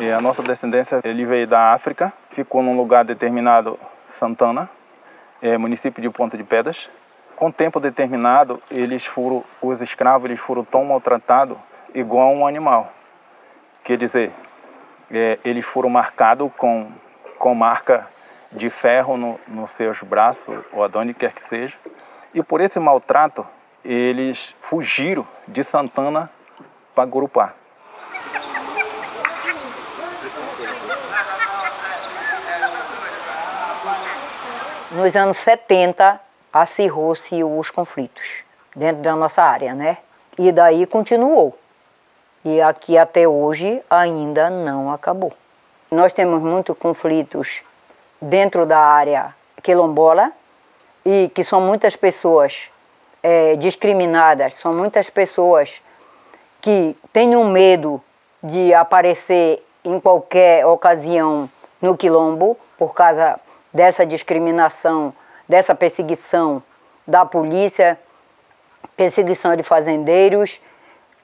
E a nossa descendência, ele veio da África, ficou num lugar determinado, Santana, é, município de Ponta de Pedras. Com tempo determinado, eles foram, os escravos eles foram tão maltratados igual a um animal. Quer dizer, é, eles foram marcados com, com marca de ferro no, nos seus braços, ou aonde quer que seja. E por esse maltrato, eles fugiram de Santana para Gurupá. Nos anos 70, acirrou-se os conflitos dentro da nossa área, né? E daí continuou. E aqui até hoje ainda não acabou. Nós temos muitos conflitos dentro da área quilombola e que são muitas pessoas é, discriminadas, são muitas pessoas que têm um medo de aparecer em qualquer ocasião no quilombo por causa dessa discriminação, dessa perseguição da polícia, perseguição de fazendeiros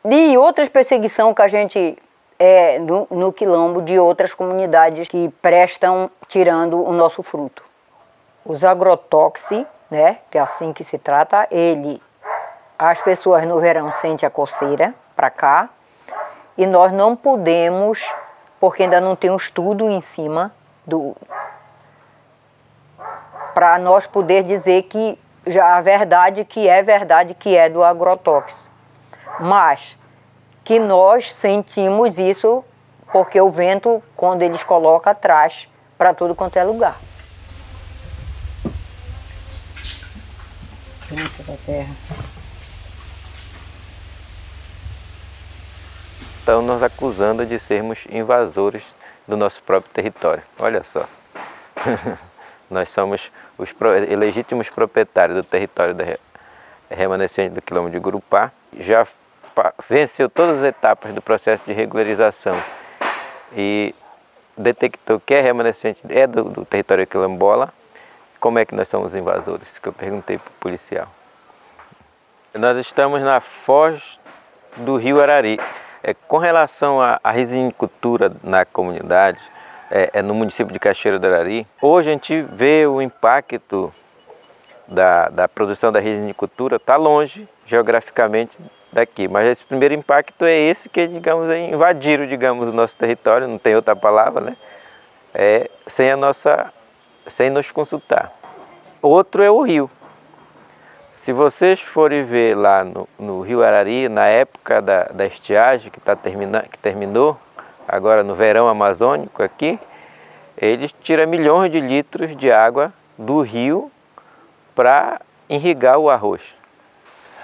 e outras perseguições que a gente é no, no quilombo de outras comunidades que prestam tirando o nosso fruto. Os agrotóxicos, né, que é assim que se trata, ele, as pessoas no verão sentem a coceira para cá e nós não podemos, porque ainda não tem um estudo em cima do, para nós poder dizer que já a verdade que é verdade que é do agrotóxico. Mas que nós sentimos isso porque o vento, quando eles colocam atrás, para tudo quanto é lugar. da terra. Estão nos acusando de sermos invasores do nosso próprio território. Olha só. Nós somos os legítimos proprietários do território remanescente do quilômetro de Gurupá. Já venceu todas as etapas do processo de regularização e detectou que é remanescente é do, do território quilombola, como é que nós somos invasores? Que eu perguntei para o policial. Nós estamos na foz do rio Arari. É, com relação à, à na comunidade, é, é, no município de Cachoeira do Arari, hoje a gente vê o impacto da, da produção da resinicultura, está longe geograficamente daqui. Mas esse primeiro impacto é esse que, digamos, é invadiram, digamos, o nosso território, não tem outra palavra, né? É, sem a nossa, sem nos consultar. Outro é o rio. Se vocês forem ver lá no, no rio Arari, na época da, da estiagem que, tá termina, que terminou, agora no verão amazônico aqui, eles tiram milhões de litros de água do rio para irrigar o arroz.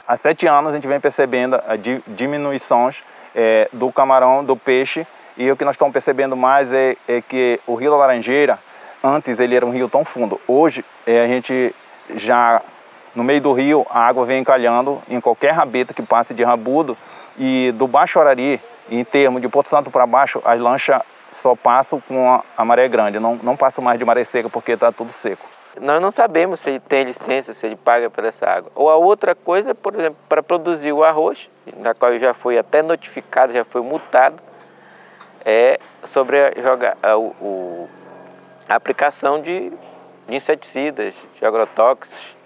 Há sete anos a gente vem percebendo a diminuições é, do camarão, do peixe, e o que nós estamos percebendo mais é, é, que o Rio da Laranjeira, antes ele era um rio tão fundo, hoje é, a gente já, no meio do rio, a água vem encalhando em qualquer rabeta que passe de rabudo, e do Baixo Arari, em termos de Porto Santo para baixo, as lanchas só passam com a, a maré grande, não, não passam mais de maré seca porque está tudo seco. Nós não sabemos se ele tem licença, se ele paga por essa água. Ou a outra coisa, por exemplo, para produzir o arroz, na qual já foi até notificado, já foi multado, é sobre a, joga, a, o, a aplicação de, de inseticidas, de agrotóxicos.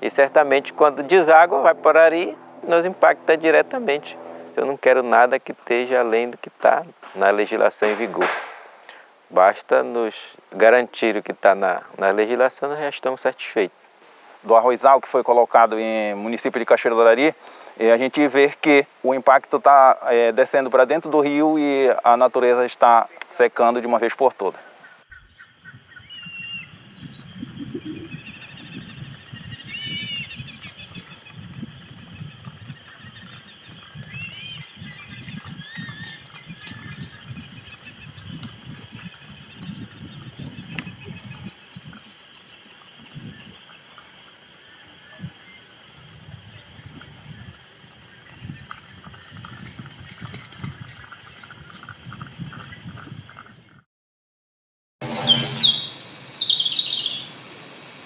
E certamente quando deságua, vai por ali, nos impacta diretamente. Eu não quero nada que esteja além do que está na legislação em vigor. Basta nos garantir o que está na, na legislação, nós já estamos satisfeitos. Do arrozal que foi colocado em município de Cachoeira do Arari, a gente vê que o impacto está é, descendo para dentro do rio e a natureza está secando de uma vez por todas.